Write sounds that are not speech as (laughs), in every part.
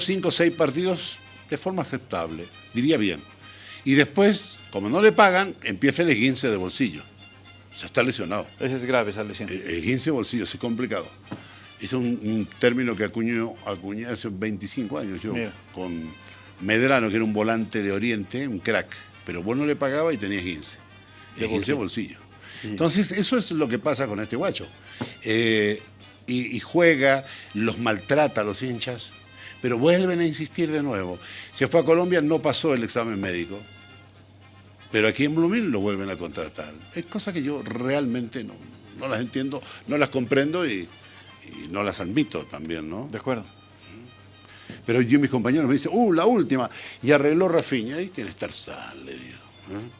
cinco o seis partidos de forma aceptable, diría bien. Y después, como no le pagan, empieza el esguince de bolsillo. O sea, está lesionado. Esa es grave esa lesión. El esguince de bolsillo, es complicado. Es un, un término que acuñó, acuñé hace 25 años yo, Mira. con Medrano, que era un volante de Oriente, un crack. Pero vos no le pagaba y tenía esguince. De Esguince de bolsillo. Entonces, eso es lo que pasa con este guacho. Eh, y, y juega, los maltrata a los hinchas, pero vuelven a insistir de nuevo. Se fue a Colombia, no pasó el examen médico, pero aquí en Blooming lo vuelven a contratar. Es cosa que yo realmente no, no las entiendo, no las comprendo y, y no las admito también, ¿no? De acuerdo. Pero yo y mis compañeros me dicen, ¡uh, la última! Y arregló Rafinha. Ahí tiene Tarzán, le digo. ¿eh?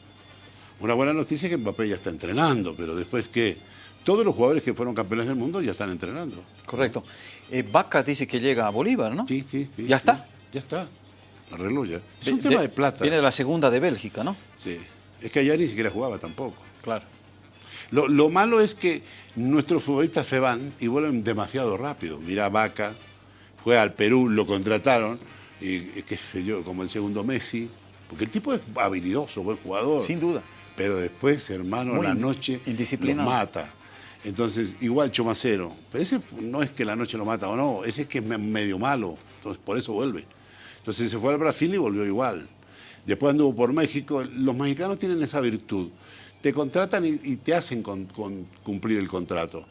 Una buena noticia es que Mbappé ya está entrenando, pero después que todos los jugadores que fueron campeones del mundo ya están entrenando. Correcto. Eh, Vaca dice que llega a Bolívar, ¿no? Sí, sí, sí. ¿Ya sí. está? Ya está. Arregló ya. Es un tema de plata. Viene de la segunda de Bélgica, ¿no? Sí. Es que allá ni siquiera jugaba tampoco. Claro. Lo, lo malo es que nuestros futbolistas se van y vuelven demasiado rápido. Mira, Vaca fue al Perú, lo contrataron, y qué sé yo, como el segundo Messi, porque el tipo es habilidoso, buen jugador. Sin duda. Pero después, hermano, Muy la noche los mata. Entonces, igual Chomacero. Pero ese no es que la noche lo mata o no, ese es que es me- medio malo. Entonces, por eso vuelve. Entonces se fue al Brasil y volvió igual. Después anduvo por México. Los mexicanos tienen esa virtud. Te contratan y, y te hacen con- con cumplir el contrato.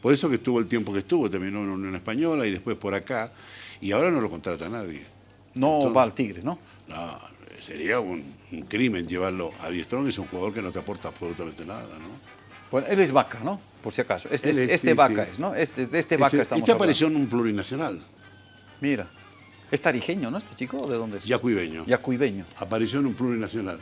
Por eso que estuvo el tiempo que estuvo, terminó en Unión Española y después por acá. Y ahora no lo contrata nadie. No Entonces- va al Tigre, ¿no? No, sería un, un crimen llevarlo a Diestrón, es un jugador que no te aporta absolutamente nada, ¿no? Bueno, él es Vaca, ¿no? Por si acaso. Este, es- es, este sí, Vaca sí. es, ¿no? Este, de este Vaca Ese- estamos este hablando. apareció en un plurinacional, Mira. Es tarijeño, ¿no? Este chico, ¿o ¿de dónde es? yacuibeño. Yacuibeño. Apareció en un plurinacional.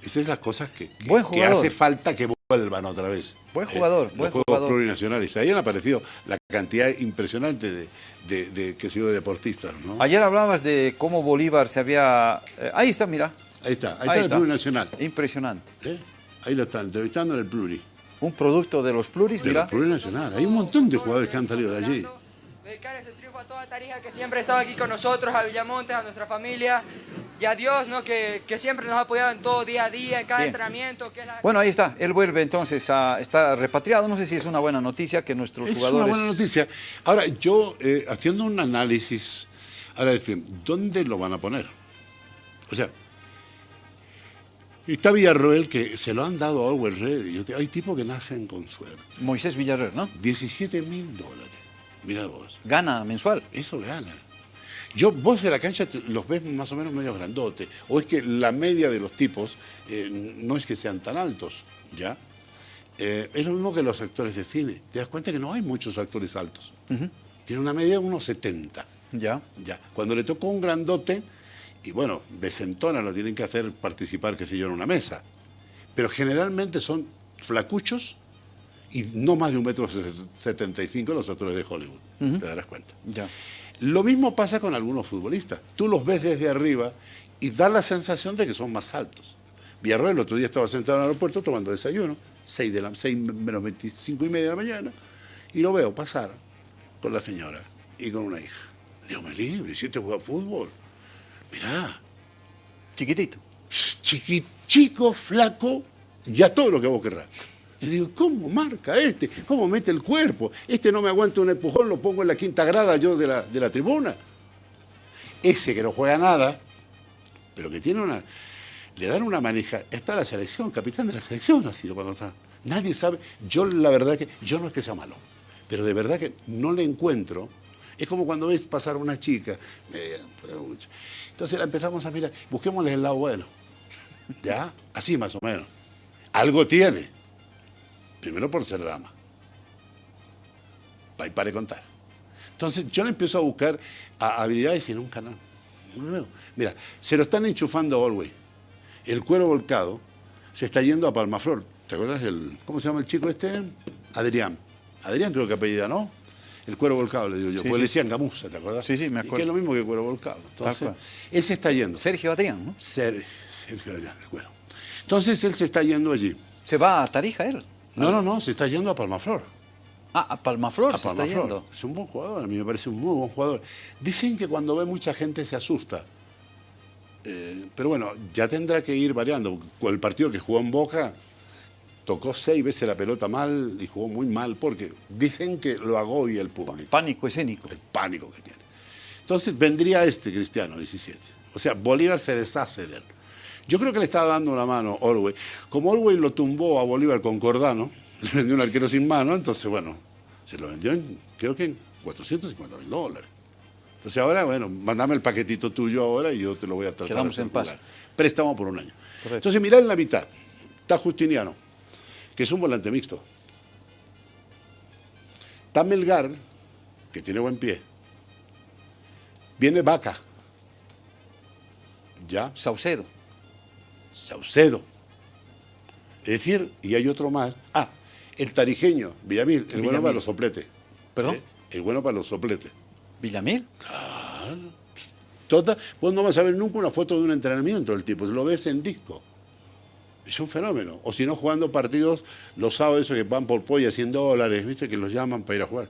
Esas son las cosas que, que- que hace falta que vuelvan otra vez. Buen jugador, los buen juegos jugador. plurinacionales. Ahí han aparecido la cantidad impresionante de, de, de que sido de deportistas, ¿no? Ayer hablabas de cómo Bolívar se había... eh, ahí está, mira. Ahí está, ahí, está el plurinacional. Impresionante. ¿eh? Ahí lo están entrevistando en el pluri. Un producto de los pluris, De mira. los plurinacional. Hay un montón de jugadores que han salido de allí. Dedicar este triunfo a toda Tarija que siempre ha estado aquí con nosotros, a Villamontes, a nuestra familia y a Dios, ¿no? que, que siempre nos ha apoyado en todo día a día, en cada Bien. entrenamiento. Que es la- Bueno, ahí está. Él vuelve entonces a estar repatriado. No sé si es una buena noticia que nuestros Es jugadores... una buena noticia. Ahora, yo eh, haciendo un análisis, ahora decir, ¿dónde lo van a poner? O sea, está Villarroel que se lo han dado a Orwell Ready. Hay tipos que nacen con suerte. Moisés Villarreal, ¿no? 17 mil dólares. Mira vos, Gana mensual. eso gana. Yo, vos de la cancha los ves más o menos medio grandotes. O es que la media de los tipos eh, no es que sean tan altos, ¿ya? Eh, es lo mismo que los actores de cine. Te das cuenta que no hay muchos actores altos. Tiene una media de unos 70. Ya. Ya. Cuando le tocó un grandote, y bueno, desentona, lo tienen que hacer participar, qué sé yo, en una mesa. Pero generalmente son flacuchos y no más de un metro setenta y cinco los actores de Hollywood. Te darás cuenta. Ya. Lo mismo pasa con algunos futbolistas. Tú los ves desde arriba y da la sensación de que son más altos. Villarroel el otro día estaba sentado en el aeropuerto tomando desayuno, 6, de la, 6 menos 25 y media de la mañana, y lo veo pasar con la señora y con una hija. Dios me libre, si este juega fútbol. Mirá, Chiquitito. chiqui, chico, flaco, ya todo lo que vos querrás. Yo digo, ¿cómo marca este? ¿Cómo mete el cuerpo? Este no me aguanta un empujón, lo pongo en la quinta grada yo de la, de la tribuna. Ese que no juega nada, pero que tiene una... Le dan una maneja. Está la selección, capitán de la selección ha sido cuando está. Nadie sabe. Yo la verdad que... Yo no es que sea malo, pero de verdad que no le encuentro. Es como cuando ves pasar una chica. Entonces la empezamos a mirar. Busquémosle el lado bueno. (laughs) ¿Ya? Así más o menos. Algo tiene. Primero por ser dama. Va y contar. Entonces yo le empiezo a buscar a- habilidades no. no veo. Mira, se lo están enchufando a Olwey. El cuero volcado se está yendo a Palmaflor. ¿Te acuerdas del. ¿Cómo se llama el chico este? Adrián. Adrián tuvo que apellida, ¿no? El cuero volcado, le digo yo. Sí, porque sí. le decían gamuza, ¿te acuerdas? Sí, sí, me Y que acuerdo. es lo mismo que cuero volcado. Entonces, él se está yendo. Sergio Adrián, ¿no? Ser- Sergio Adrián del Cuero. Entonces él se está yendo allí. Se va a Tarija él. No, no, no, se está yendo a Palmaflor. Ah, a Palmaflor a se está yendo. Es un buen jugador, a mí me parece un muy buen jugador. Dicen que cuando ve mucha gente se asusta. Eh, pero bueno, ya tendrá que ir variando. Con el partido que jugó en Boca, tocó seis veces la pelota mal y jugó muy mal porque dicen que lo agobia el público, Pánico escénico. el pánico que tiene. Entonces vendría este Cristiano, 17. O sea, Bolívar se deshace de él. Yo creo que le estaba dando una mano a Orwell. Como Orwell lo tumbó a Bolívar con Cordano, (laughs) le vendió un arquero sin mano, entonces bueno, se lo vendió en, creo que en 450 mil dólares. Entonces ahora, bueno, mandame el paquetito tuyo ahora y yo te lo voy a tratar. Quedamos en paz. Préstamo por un año. Correcto. Entonces mirá en la mitad, está Justiniano, que es un volante mixto. Está Melgar, que tiene buen pie. Viene Vaca. Ya, Saucedo. Saucedo. Es decir, y hay otro más. Ah, el tarijeño, Villamil, el bueno para los sopletes. ¿Perdón? Eh, El bueno para los sopletes. Villamil. Toda, vos no vas a ver nunca una foto de un entrenamiento del tipo, lo ves en disco. Es un fenómeno. O si no, jugando partidos los sábados, esos que van por polla 100 dólares, ¿viste? Que los llaman para ir a jugar.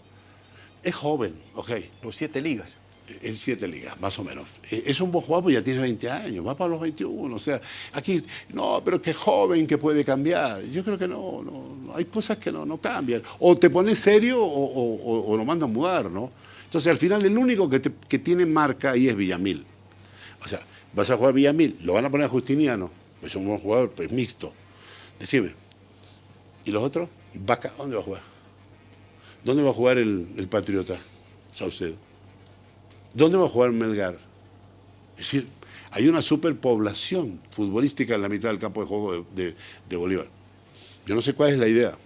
Es joven, ok. Los siete ligas. En siete ligas, más o menos. Eh, Es un buen jugador, pues ya tiene 20 años, va para los 21. O sea, aquí, no, pero qué joven que puede cambiar. Yo creo que no, no, no, hay cosas que no, no cambian. O te pones serio o, o- o- o lo mandan a mudar, ¿no? Entonces, al final, el único que, te- que tiene marca ahí es Villamil. O sea, vas a jugar Villamil, lo van a poner a Justiniano, es un buen jugador, pues mixto. Decime, ¿y los otros? Vaca, ¿dónde va a jugar? ¿Dónde va a jugar el, el Patriota? Saucedo. ¿Dónde va a jugar Melgar? Es decir, hay una superpoblación futbolística en la mitad del campo de juego de, de- de Bolívar. Yo no sé cuál es la idea.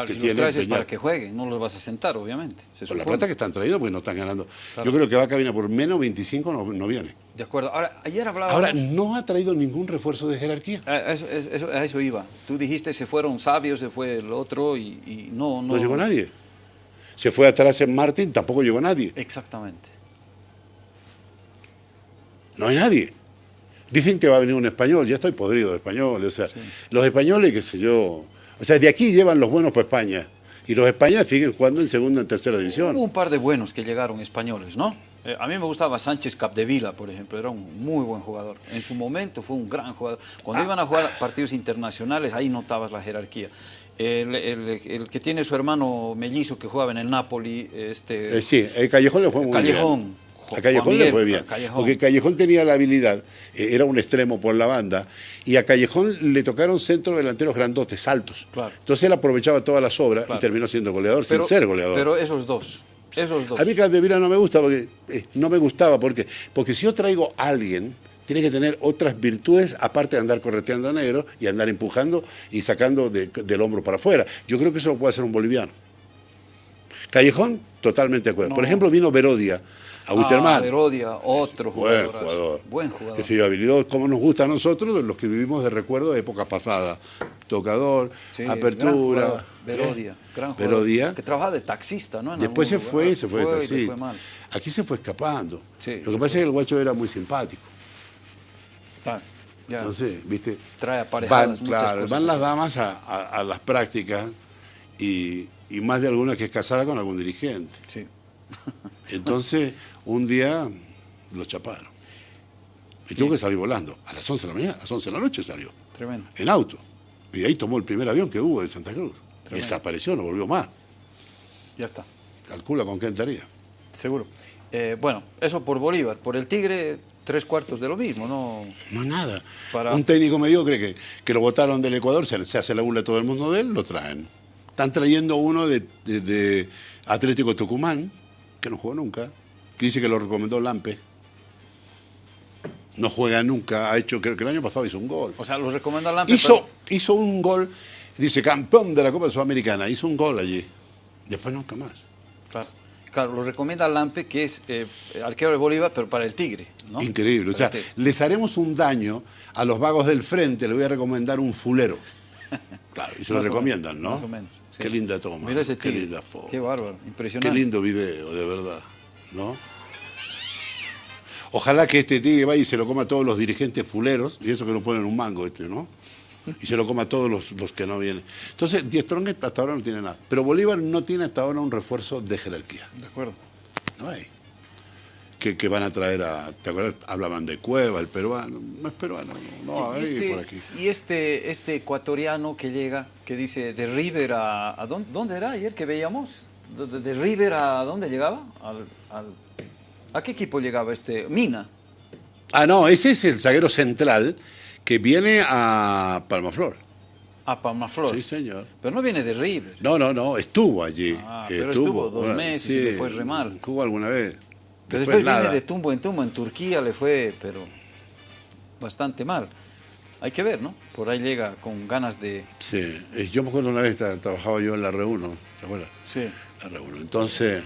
Claro, que si los tiene traes es para que jueguen, no los vas a sentar, obviamente. se Con la plata que están traídos, porque no están ganando. Claro. Yo creo que Vaca viene por menos 25, no, no viene. De acuerdo. Ahora, ayer hablábamos... Ahora, no ha traído ningún refuerzo de jerarquía. A eso, eso- a eso iba. Tú dijiste se fueron sabios, se fue el otro y, y no, no... No llegó nadie. Se fue atrás en Martín, tampoco llegó nadie. Exactamente. No hay nadie. Dicen que va a venir un español, ya estoy podrido de españoles. O sea, los españoles, qué sé yo. O sea, de aquí llevan los buenos para España. Y los españoles siguen jugando en segunda, en tercera división. Hubo un par de buenos que llegaron españoles, ¿no? Eh, a mí me gustaba Sánchez Capdevila, por ejemplo, era un muy buen jugador. En su momento fue un gran jugador. Ah. Cuando iban a jugar partidos internacionales, ahí notabas la jerarquía. El, el- el que tiene su hermano mellizo que jugaba en el Napoli, este, Eh, sí, el Callejón le fue muy Callejón. bien. A Callejón le fue bien. Callejón. Porque Callejón tenía la habilidad, eh, era un extremo por la banda, y a Callejón le tocaron centros delanteros grandotes, altos. Claro. Entonces él aprovechaba todas las obras Claro. y terminó siendo goleador pero, sin ser goleador. pero esos dos, esos dos. A mí Capdevila no me gusta porque eh, no me gustaba porque porque si yo traigo a alguien tiene que tener otras virtudes aparte de andar correteando a negro y andar empujando y sacando de- del hombro para afuera. Yo creo que eso lo puede hacer un boliviano. Callejón, totalmente de acuerdo. No. Por ejemplo, vino Verodia a Ah, Wisterman. Verodia, otro Buen jugador. jugador. Buen jugador. Que se dio habilidad, como nos gusta a nosotros, los que vivimos de recuerdo de épocas pasadas. Tocador, Sí, apertura. jugador, Verodia, ¿eh? gran jugador. Verodia. Que trabajaba de taxista, ¿no? En Después se fue lugar. y se fue, le taxista. fue mal. Aquí se fue escapando. Sí. Lo que pasa es que el guacho era muy simpático. Ah, ya. Entonces, ¿viste? Trae aparejadas Van, claro, cosas. van las damas a, a- a las prácticas y, y más de alguna que es casada con algún dirigente. Sí. Entonces, (laughs) un día lo chaparon. Y tuvo que salir volando. A las 11 de la mañana, a las 11 de la noche salió. Tremendo. En auto. Y ahí tomó el primer avión que hubo de Santa Cruz. Tremendo. Desapareció, no volvió más. Ya está. Calcula con qué entraría. Seguro. Eh, bueno, eso por Bolívar. Por el Tigre, tres cuartos de lo mismo, ¿no? No nada. Para- Un técnico mediocre que, que lo votaron del Ecuador, se, se hace la burla todo el mundo de él, lo traen. Están trayendo uno de, de- de Atlético Tucumán, que no jugó nunca, que dice que lo recomendó Lampe. No juega nunca, ha hecho, creo que el año pasado hizo un gol. O sea, lo recomienda Lampe. Hizo, hizo un gol, dice campeón de la Copa Sudamericana, hizo un gol allí. Después nunca más. claro. Claro, lo recomienda Lampe, que es eh, arquero de Bolívar, pero para el Tigre, ¿no? Increíble. O sea, les haremos un daño a los vagos del frente, le voy a recomendar un fulero. (laughs) Claro, y se lo recomiendan, menos, ¿no? más o menos, sí. Qué linda toma. Mira ese qué tigre. linda foto. Qué bárbaro, Qué impresionante. lindo video, de verdad, ¿no? Ojalá que este tigre vaya y se lo coma a todos los dirigentes fuleros, y eso que no ponen un mango este, ¿no? y se lo coma a todos los, los que no vienen. Entonces, Die Strong hasta ahora no tiene nada. Pero Bolívar no tiene hasta ahora un refuerzo de jerarquía. De acuerdo. No hay. Que, que van a traer a. ¿Te acuerdas? Hablaban de Cueva, el peruano. No es peruano, no, hay este, por aquí. y este, este ecuatoriano que llega, que dice de River a... ¿a dónde, dónde era ayer que veíamos? De, de- de River a dónde llegaba? Al, al- ¿A qué equipo llegaba este? Mina. Ah, no, ese es el zaguero central que viene a Palmaflor. A Palmaflor. Sí, señor. Pero no viene de River. No, no, no, estuvo allí. Ah, pero estuvo dos meses y le fue re mal. Jugó alguna vez. Que Después después viene nada. de tumbo en tumbo. En Turquía le fue, pero bastante mal. Hay que ver, ¿no? Por ahí llega con ganas de... Sí, yo me acuerdo una vez tra- trabajaba yo en la Re1, ¿te acuerdas? Sí. La Re1. Entonces,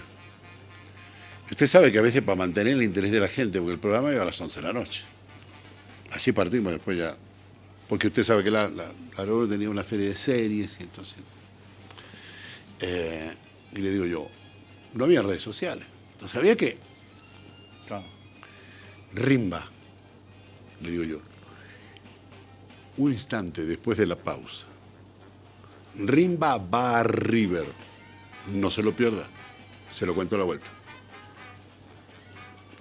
usted sabe que a veces para mantener el interés de la gente, porque el programa iba a las 11 de la noche. Así partimos después ya. Porque usted sabe que la, la, la Re1 tenía una serie de series y entonces... eh, y le digo yo, no había redes sociales. Entonces había que Claro. Rimba, le digo yo. Un instante después de la pausa. Rimba va a River. No se lo pierda. Se lo cuento a la vuelta.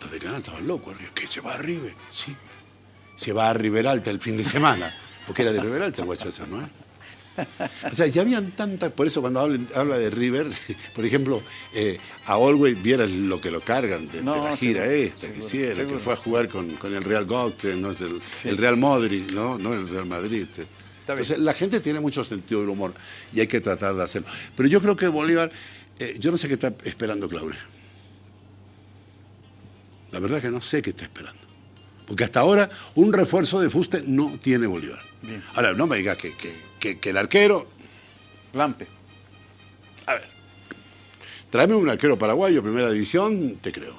Los de Canal estaban locos. ¿Qué se va a River? Sí. Se va a River Alta el fin de semana. Porque era de River Alta el guachazo, ¿no? O sea, ya habían tantas, por eso cuando hablen- habla de River, (laughs) por ejemplo, eh, a Olwey vieras lo que lo cargan de, la gira seguro, esta que hicieron, seguro. que fue a jugar con, con el Real Gaute, ¿no? El, Sí. el Real Madrid, ¿no? No el Real Madrid. este. Entonces, la gente tiene mucho sentido del humor y hay que tratar de hacerlo. Pero yo creo que Bolívar, eh, yo no sé qué está esperando Claudia. La verdad que no sé qué está esperando. Porque hasta ahora un refuerzo de fuste no tiene Bolívar. Bien. Ahora, no me digas que, que- que- que el arquero, Lampe. a ver, tráeme un arquero paraguayo, primera división, te creo.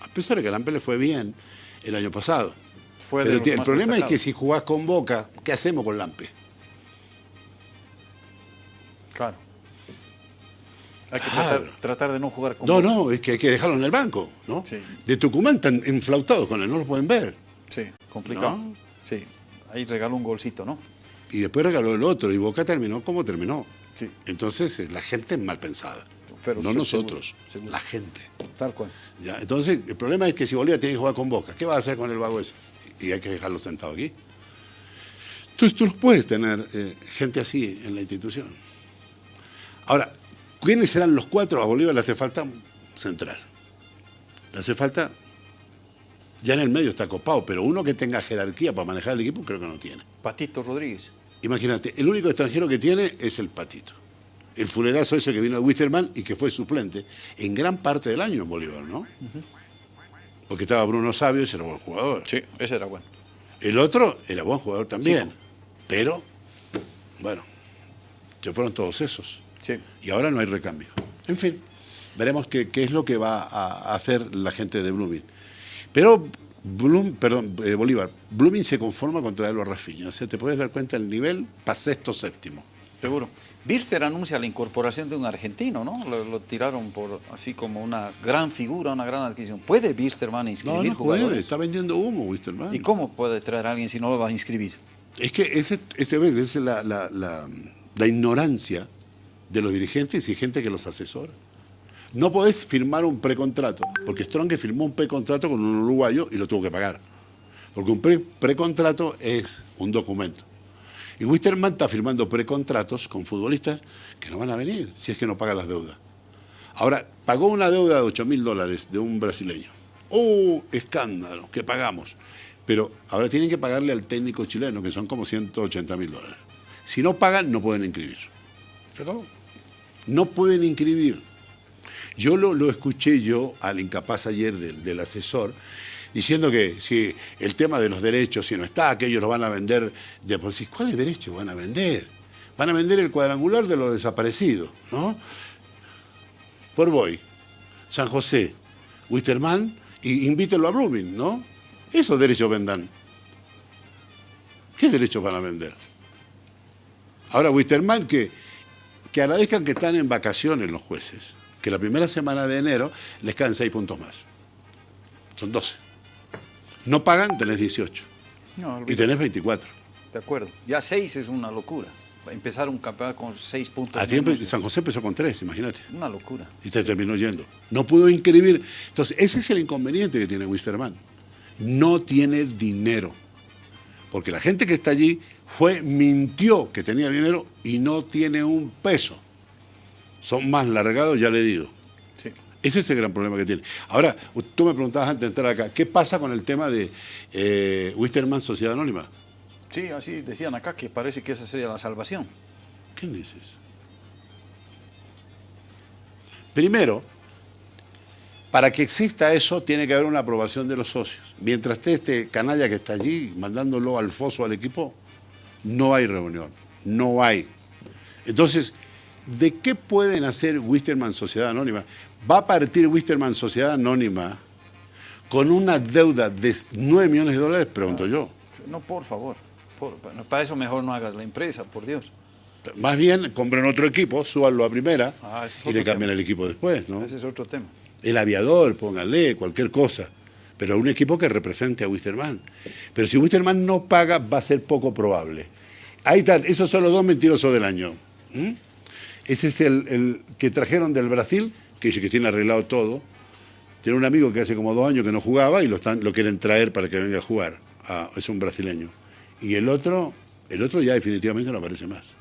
A pesar de que Lampe le fue bien el año pasado. Fue Pero el problema es que si jugás con Boca, ¿qué hacemos con Lampe? Claro. Hay que tratar, tratar de no jugar con... No, no, es que hay que dejarlo en el banco, ¿no? Sí. De Tucumán están inflautados con él, no lo pueden ver. Sí, complicado. ¿No? Sí. Ahí regaló un golcito, ¿no? Y después regaló el otro, y Boca terminó como terminó. Sí. Entonces, eh, la gente es mal pensada. Pero no nosotros, seguro, seguro. la gente. Tal cual. ¿ya? Entonces, el problema es que si Bolívar tiene que jugar con Boca, ¿qué va a hacer con el vago ese? Y hay que dejarlo sentado aquí. Entonces, tú no puedes tener eh, gente así en la institución. Ahora, ¿quiénes serán los cuatro? A Bolívar le hace falta central. Le hace falta. Ya en el medio está copado, pero uno que tenga jerarquía para manejar el equipo creo que no tiene. Patito Rodríguez. Imagínate, el único extranjero que tiene es el Patito. El fulerazo ese que vino de Wisterman y que fue suplente en gran parte del año en Bolívar, ¿no? Porque estaba Bruno Sabio, ese era buen jugador. Sí, ese era bueno. El otro era buen jugador también. Pero, bueno, se fueron todos esos. Sí. Y ahora no hay recambio. En fin, veremos qué, qué es lo que va a hacer la gente de Blooming. Pero, Bloom, perdón, eh, Bolívar, Blooming se conforma con traerlo a Rafinha. O sea, te puedes dar cuenta el nivel para sexto, séptimo. Seguro. Birster anuncia la incorporación de un argentino, ¿no? Lo, lo tiraron por así como una gran figura, una gran adquisición. ¿Puede Birsterman No, inscribir no puede, jugadores? está vendiendo humo, Wisterman. ¿Y cómo puede traer a alguien si no lo va a inscribir? Es que ese, ese es la, la- la- la ignorancia de los dirigentes y gente que los asesora. No podés firmar un precontrato, porque Strong firmó un precontrato con un uruguayo y lo tuvo que pagar. Porque un pre- precontrato es un documento. Y Wisterman está firmando precontratos con futbolistas que no van a venir si es que no paga las deudas. Ahora, pagó una deuda de 8 mil dólares de un brasileño. ¡Oh, escándalo! que pagamos? Pero ahora tienen que pagarle al técnico chileno, que son como 180 mil dólares. Si no pagan, no pueden inscribir. ¿Se acabó? No pueden inscribir. Yo lo, lo escuché yo al incapaz ayer del, del asesor diciendo que si el tema de los derechos, si no está, que ellos lo van a vender de por sí. ¿Cuáles derechos van a vender? Van a vender el cuadrangular de los desaparecidos, ¿no? Por Boy, San José, Wisterman, y invítenlo a Blooming, ¿no? Esos derechos vendan. ¿Qué derechos van a vender? Ahora, Wisterman, que, que agradezcan que están en vacaciones los jueces, que la primera semana de enero les caen seis puntos más. Son 12. No pagan, tenés 18. No, Y tenés 24. de acuerdo. Ya seis es una locura. Empezar un campeonato con seis puntos. A tiempo, San José empezó con tres, imagínate. Una locura. Y se terminó yendo. No pudo inscribir. Entonces, ese es el inconveniente que tiene Wisterman. No tiene dinero. Porque la gente que está allí fue, mintió que tenía dinero y no tiene un peso. Son más largados, ya le digo. Sí. Ese es el gran problema que tiene. Ahora, tú me preguntabas antes de entrar acá, ¿qué pasa con el tema de eh, Wisterman Sociedad Anónima? Sí, así decían acá que parece que esa sería la salvación. ¿Quién dice eso? Primero, para que exista eso tiene que haber una aprobación de los socios. Mientras esté este canalla que está allí mandándolo al foso al equipo, no hay reunión, no hay. Entonces, ¿de qué pueden hacer Wisterman Sociedad Anónima? Va a partir Wisterman Sociedad Anónima con una deuda de 9 millones de dólares, pregunto yo. No, por favor. por- para eso mejor no hagas la empresa, por Dios. Más bien, compren otro equipo, súbanlo a primera Ah, y le cambian tema. el equipo después, ¿no? Ese es otro tema. El aviador, pónganle, cualquier cosa. Pero un equipo que represente a Wisterman. Pero si Wisterman no paga, va a ser poco probable. Ahí están, esos son los dos mentirosos del año. ¿Mm? Ese es el, que trajeron del Brasil, que dice que tiene arreglado todo. Tiene un amigo que hace como dos años que no jugaba y lo, quieren traer para que venga a jugar. Ah, es un brasileño. Y el otro, el otro ya definitivamente no aparece más.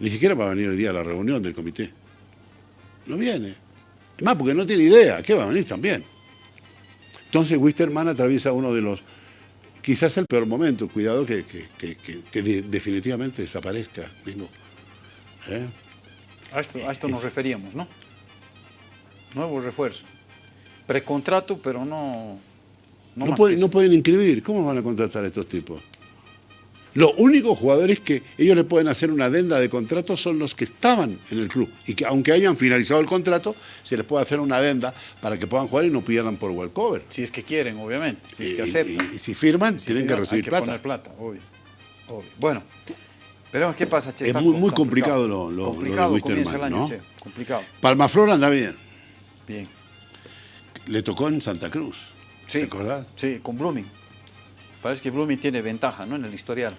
Ni siquiera va a venir hoy día a la reunión del comité. No viene. Más porque no tiene idea, ¿qué va a venir también? Entonces Wisterman atraviesa uno de los, quizás el peor momento, cuidado que, que- que- que- que de- definitivamente desaparezca. Mismo. ¿Eh? A esto, a esto nos referíamos, ¿no? Nuevo refuerzo. Precontrato, pero no. No, No, pueden, no pueden inscribir, ¿cómo van a contratar a estos tipos? Los únicos jugadores que ellos le pueden hacer una adenda de contrato son los que estaban en el club. Y que aunque hayan finalizado el contrato, se les puede hacer una adenda para que puedan jugar y no pierdan por walkover. Si es que quieren, obviamente. Si es que aceptan. y, y si firman, Si tienen que recibir hay que plata. poner plata, obvio. obvio. Bueno, veremos qué pasa, Che. Es muy- complicado lo- lo- lo de complicado Wisterman, comienza el año, ¿no? Che. Complicado. Palmaflor anda bien. Bien. Le tocó en Santa Cruz. Sí. ¿Te acordás? Sí, con Blooming. Parece que Blooming tiene ventaja, ¿no? En el historial.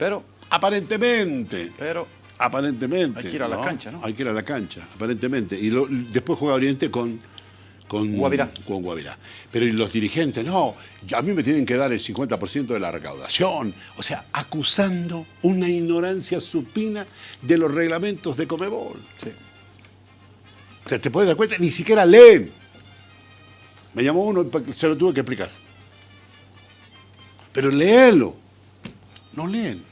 Pero, Aparentemente. pero, Aparentemente. Hay que ir a la cancha, ¿no? Hay que ir a la cancha, aparentemente. Y lo- después juega Oriente con, con Guavirá. Con Guavirá. Pero y los dirigentes, no, a mí me tienen que dar el 50% de la recaudación. O sea, acusando una ignorancia supina de los reglamentos de Comebol. sí. O sea, te puedes dar cuenta, ni siquiera leen. Me llamó uno y se lo tuve que explicar. Pero léelo. No leen.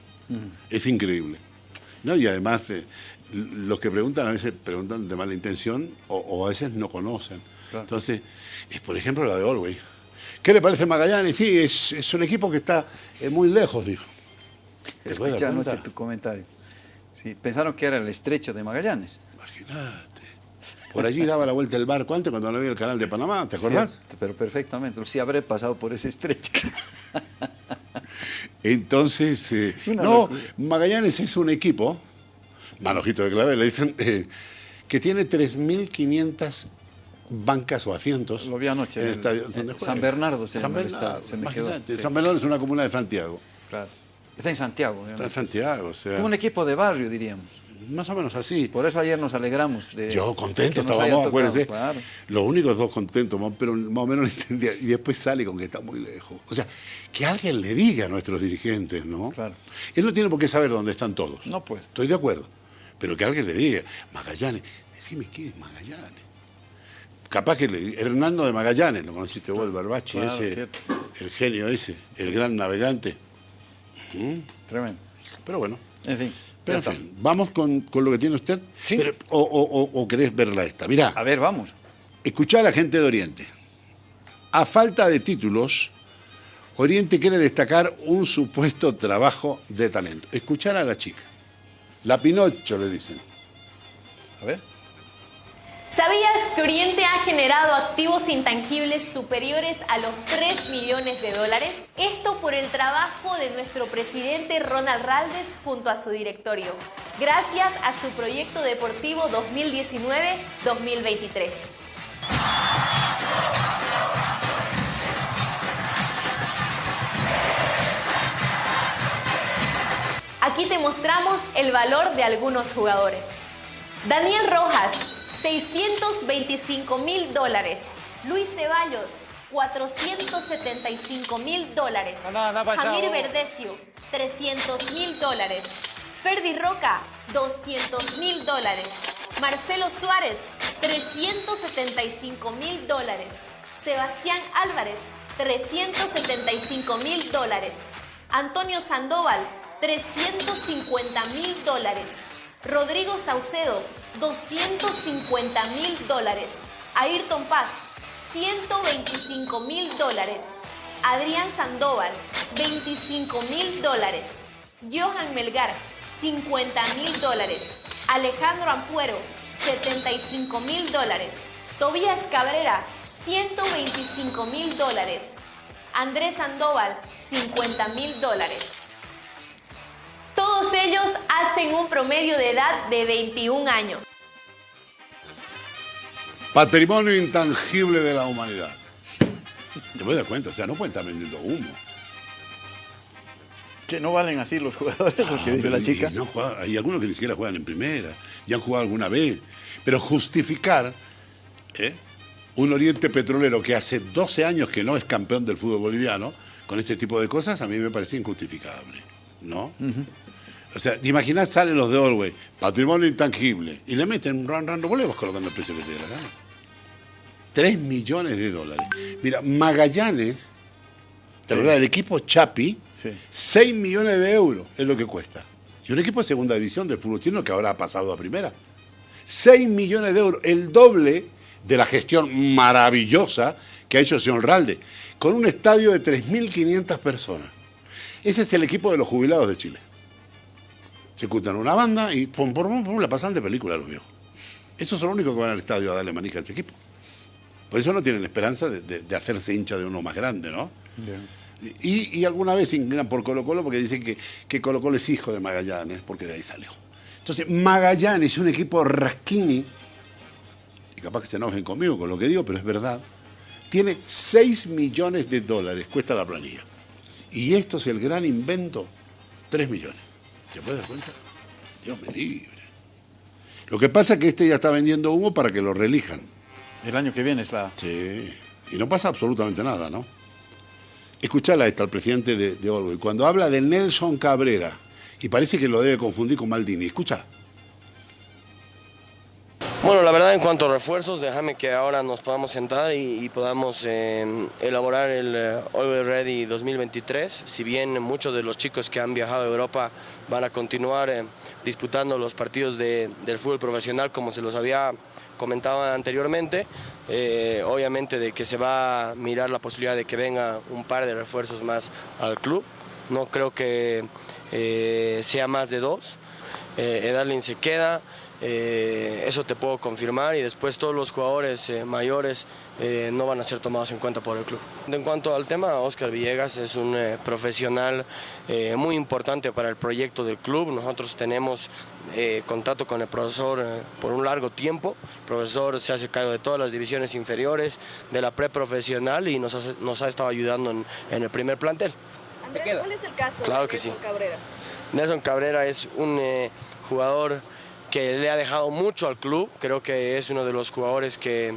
Es increíble. ¿No? Y además, eh, los que preguntan a veces preguntan de mala intención o, o a veces no conocen. Claro. Entonces, es por ejemplo la de Olwey. ¿Qué le parece Magallanes? Sí, es, es un equipo que está eh, muy lejos, dijo. ¿Te puedes Escuché anoche tu comentario. Sí, pensaron que era el estrecho de Magallanes. Imagínate. Por allí daba la vuelta el barco antes cuando no había el canal de Panamá, ¿te acordás? Sí, pero perfectamente. Sí habré pasado por ese estrecho. (laughs) Entonces, eh, no. Magallanes es un equipo, Manojito de Clavel, le dicen, eh, que tiene 3.500 bancas o asientos. Lo vi anoche, en el estadio donde San. Bernardo se San Bernardo, se me quedó, imagínate, sí. San Bernardo es una comuna de Santiago. Claro. Está en Santiago. Está en. Santiago, o sea, Un equipo de barrio, diríamos. Más o menos así. Por eso ayer nos alegramos de. Yo contento estábamos, acuérdense. Claro. Los únicos dos contentos, más- pero más o menos lo entendía. Y después sale con que está muy lejos. O sea, que alguien le diga a nuestros dirigentes, ¿no? Claro. Él no tiene por qué saber dónde están todos. No, pues. Estoy de acuerdo. Pero que alguien le diga, Magallanes, decime qué es Magallanes. Capaz que le- Hernando de Magallanes, lo conociste vos, el Barbachi, Claro, ese, cierto. el genio ese, el gran navegante. Tremendo. Pero bueno. En fin. Ya está. vamos con, con lo que tiene usted. Sí. Pero- o, o- o- o querés verla esta. Mirá. A ver, vamos. Escuchá a la gente de Oriente. A falta de títulos, Oriente quiere destacar un supuesto trabajo de talento. Escuchar a la chica. La Pinocho, le dicen. A ver. ¿Sabías que Oriente ha generado activos intangibles superiores a los 3 millones de dólares? Esto por el trabajo de nuestro presidente Ronald Raldes junto a su directorio, gracias a su proyecto deportivo 2019-2023. Aquí te mostramos el valor de algunos jugadores. Daniel Rojas, 625 mil dólares. Luis Ceballos, 475 mil dólares. Jamir Verdecio, 300 mil dólares. Ferdi Roca, 200 mil dólares. Marcelo Suárez, 375 mil dólares. Sebastián Álvarez, 375 mil dólares. Antonio Sandoval, 350 mil dólares. Rodrigo Saucedo, 250 mil dólares. Ayrton Paz, 125 mil dólares. Adrián Sandoval, 25 mil dólares. Johan Melgar, 50 mil dólares. Alejandro Ampuero, 75 mil dólares. Tobías Cabrera, 125 mil dólares. Andrés Sandoval, 50 mil dólares. Todos ellos hacen un promedio de edad de 21 años. Patrimonio intangible de la humanidad. Te voy a dar cuenta, o sea, no pueden estar vendiendo humo. Que no valen así los jugadores, lo que Ah, dice la chica. y no hay algunos que ni siquiera juegan en primera, ya han jugado alguna vez. Pero justificar ¿eh? un Oriente Petrolero que hace 12 años que no es campeón del fútbol boliviano, con este tipo de cosas, a mí me parece injustificable. ¿No? O sea, te imaginas, salen los de Orway, patrimonio intangible, y le meten un ran ran, vos le vas colocando el precio que te dé la gana. 3 millones de dólares. Mira, Magallanes, ¿te Sí. del equipo Chapi? Sí. 6 millones de euros es lo que cuesta. Y un equipo de segunda división del fútbol chino que ahora ha pasado a primera. 6 millones de euros, el doble de la gestión maravillosa que ha hecho el señor Ralde, con un estadio de 3.500 personas. Ese es el equipo de los jubilados de Chile. Se juntan una banda y pum, pum, pum, pum, la pasan de película a los viejos. Esos son los únicos que van al estadio a darle manija a ese equipo. Por eso no tienen esperanza de, de- de hacerse hincha de uno más grande, ¿no? Y, y alguna vez se inclinan por Colo Colo porque dicen que, que Colo Colo es hijo de Magallanes, porque de ahí salió. Entonces, Magallanes es un equipo rasquini, y capaz que se enojen conmigo con lo que digo, pero es verdad, tiene 6 millones de dólares, cuesta la planilla. Y esto es el gran invento, 3 millones. ¿Te puedes dar cuenta? Dios me libre. Lo que pasa es que este ya está vendiendo humo para que lo reelijan. El año que viene es la... Sí, y no pasa absolutamente nada, ¿no? Escuchala esta, el presidente de, de Orwell, cuando habla de Nelson Cabrera, y parece que lo debe confundir con Maldini. Escucha. Bueno, la verdad en cuanto a refuerzos, déjame que ahora nos podamos sentar y, y podamos eh, elaborar el eh, Ready 2023. Si bien muchos de los chicos que han viajado a Europa van a continuar eh, disputando los partidos de- del fútbol profesional como se los había comentado anteriormente, eh, obviamente de que se va a mirar la posibilidad de que venga un par de refuerzos más al club. No creo que eh, sea más de dos. Eh, Edalin se queda, eh, eso te puedo confirmar y después todos los jugadores eh, mayores eh, no van a ser tomados en cuenta por el club. En cuanto al tema, Oscar Villegas es un profesional muy importante para el proyecto del club. Nosotros tenemos contacto con el profesor por un largo tiempo. El profesor se hace cargo de todas las divisiones inferiores, de la preprofesional y nos, hace- nos ha estado ayudando en- en el primer plantel. Andrés, ¿cuál es el caso Claro de que Nelson sí. Cabrera? Nelson Cabrera es un jugador que le ha dejado mucho al club. Creo que es uno de los jugadores que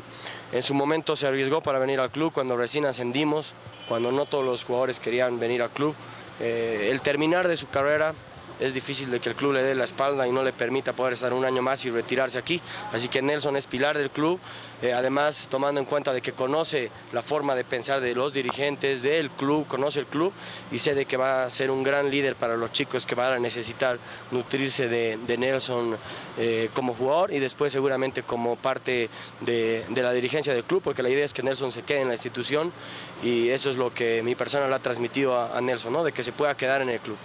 en su momento se arriesgó para venir al club cuando recién ascendimos, cuando no todos los jugadores querían venir al club. Eh, el terminar de su carrera es difícil de que el club le dé la espalda y no le permita poder estar un año más y retirarse aquí. Así que Nelson es pilar del club, eh, además tomando en cuenta de que conoce la forma de pensar de los dirigentes del club, conoce el club y sé de que va a ser un gran líder para los chicos que van a necesitar nutrirse de, Nelson eh, como jugador y después seguramente como parte de, de la dirigencia del club, porque la idea es que Nelson se quede en la institución y eso es lo que mi persona le ha transmitido a, a Nelson, ¿no? de que se pueda quedar en el club.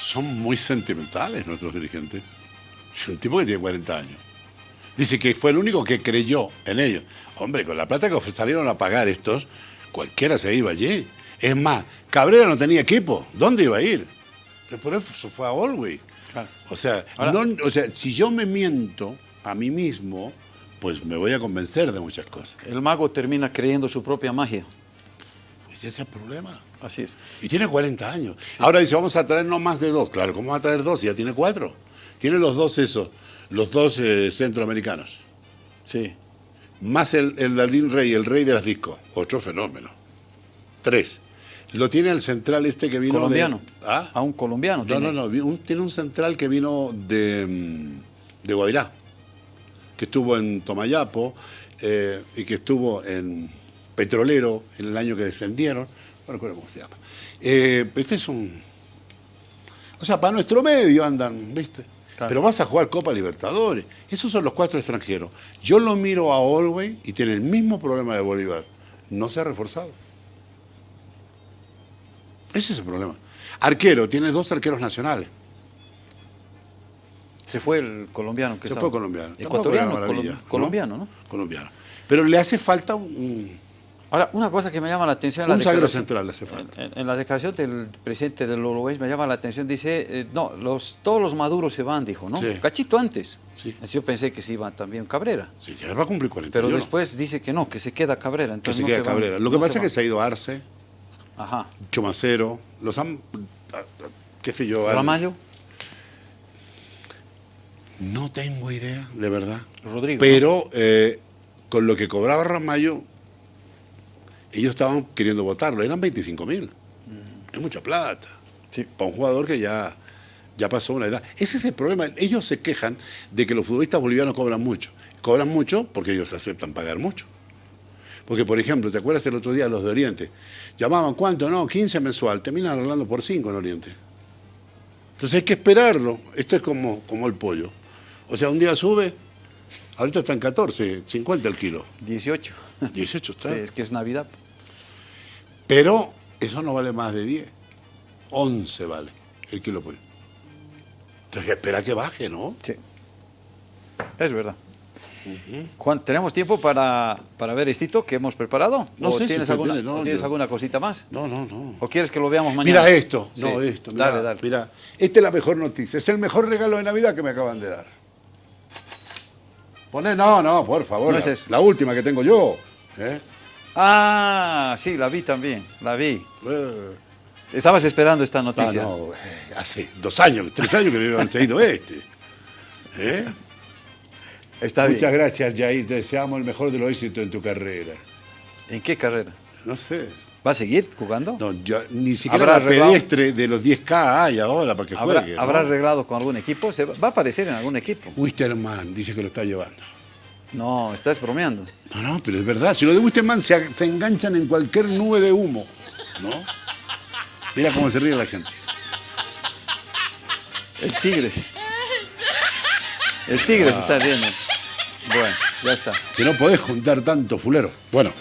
Son muy sentimentales nuestros dirigentes. Es un tipo que tiene 40 años. Dice que fue el único que creyó en ellos. Hombre, con la plata que salieron a pagar estos, cualquiera se iba allí. Es más, Cabrera no tenía equipo. ¿Dónde iba a ir? Por eso fue a Olwey. Claro. O sea, no- o sea, si yo me miento a mí mismo, pues me voy a convencer de muchas cosas. El mago termina creyendo su propia magia. Ese es el problema. Así es. Y tiene 40 años. Ahora dice, vamos a traer no más de dos. Claro, ¿cómo va a traer dos? Ya tiene cuatro. Tiene los dos esos, los dos eh, centroamericanos. Sí. Más el, el Dalín Rey, el rey de las discos. Otro fenómeno. Tres. Lo tiene el central este que vino de- Colombiano. ¿Ah? A un colombiano. No, tiene. no, no. un- tiene un central que vino de, mm, de Guavirá, que estuvo en Tomayapo eh, y que estuvo en Petrolero en el año que descendieron. No recuerdo cómo se llama. Eh, este es un. O sea, para nuestro medio andan, ¿viste? Claro. Pero vas a jugar Copa Libertadores. Esos son los cuatro extranjeros. Yo lo miro a Orway y tiene el mismo problema de Bolívar. No se ha reforzado. Ese es el problema. Arquero, tiene dos arqueros nacionales. Se fue el colombiano. Que Se estaba- fue colombiano. Ecuatoriano, colombiano, ¿no? Colombiano. Pero le hace falta un, Ahora, una cosa que me llama la atención... en la un declaración- central, hace falta. En, en la declaración del presidente del Uruguay me llama la atención, dice, eh, no, los, todos los maduros se van, dijo, ¿no? Sí. Cachito antes. Sí. Yo pensé que se iba también Cabrera, Sí, ya va a cumplir 40 pero después dice que no, que se queda Cabrera. que Entonces se no queda van, Cabrera. Lo que no pasa es se que se ha ido Arce, Ajá. Chomacero, los han. qué sé yo. Ramallo, No tengo idea, de verdad. Rodrigo. Pero eh, con lo que cobraba Ramallo, ellos estaban queriendo votarlo. Eran 25 mil. Es mucha plata. Sí. Para un jugador que ya, ya pasó una edad. Ese es el problema. Ellos se quejan de que los futbolistas bolivianos cobran mucho. Cobran mucho porque ellos aceptan pagar mucho. Porque, por ejemplo, ¿te acuerdas el otro día los de Oriente? Llamaban, ¿cuánto? No, 15 mensual. Terminan hablando por 5 en Oriente. Entonces hay que esperarlo. Esto es como, como el pollo. O sea, un día sube, ahorita está en 14, 50 el kilo. 18. 18 está. Sí, es que es Navidad. Pero eso no vale más de 10. 11 vale el kilo pollo. Entonces espera que baje, ¿no? Sí. Es verdad. Juan, ¿tenemos tiempo para, para ver estito que hemos preparado? No ¿O sé si tienes, usted alguna, tiene, no, tienes yo- alguna cosita más? No, no, no. ¿O quieres que lo veamos mañana? Mira esto. Sí. No, esto. Mira, Dale, dale. mira. Esta es la mejor noticia. Es el mejor regalo de Navidad que me acaban de dar. Poné, no, no, por favor. No es la, eso. la última que tengo yo. ¿eh? Ah, sí, la vi también, la vi. Eh, Estabas esperando esta ah, noticia. no, eh, hace dos años, tres años que debe haberse ido este. ¿Eh? Está bien. Muchas gracias, Jair. Te deseamos el mejor de los éxitos en tu carrera. ¿En qué carrera? No sé. ¿Va a seguir jugando? No, ya, ni siquiera ¿Habrá la arreglado? pedestre de los 10K hay ahora para que ¿Habrá, juegue. ¿no? ¿habrá arreglado con algún equipo? ¿Se va, a aparecer en algún equipo? Wisterman dice que lo está llevando. No, estás bromeando. No, no, pero es verdad. Si lo de Wisterman se, se enganchan en cualquier nube de humo, ¿no? Mira cómo se ríe la gente. El tigre. El tigre se está viendo. Bueno, ya está. Que no podés juntar tanto fulero. Bueno,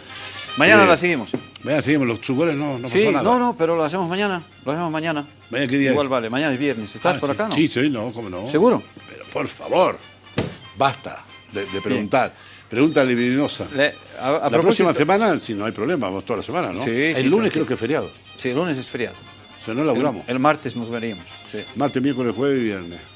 Mañana Eh, la seguimos. Vean, seguimos. Los chugores no, no sí, pasó nada. no, no, pero lo hacemos mañana. Lo hacemos mañana. Mañana, ¿qué día Igual es? vale, mañana es viernes. ¿Estás Ah, por sí. acá, no? Sí, sí, no, cómo no. ¿Seguro? Pero por favor, basta de, de preguntar. Pregunta libidinosa. Le- a, a la próxima semana, si no hay problema, vamos toda la semana, ¿no? Sí, el sí, lunes tranquilo. creo que es feriado. Sí, el lunes es feriado. O sea, no laburamos. El, el martes nos veríamos. Sí. Martes, miércoles, jueves y viernes.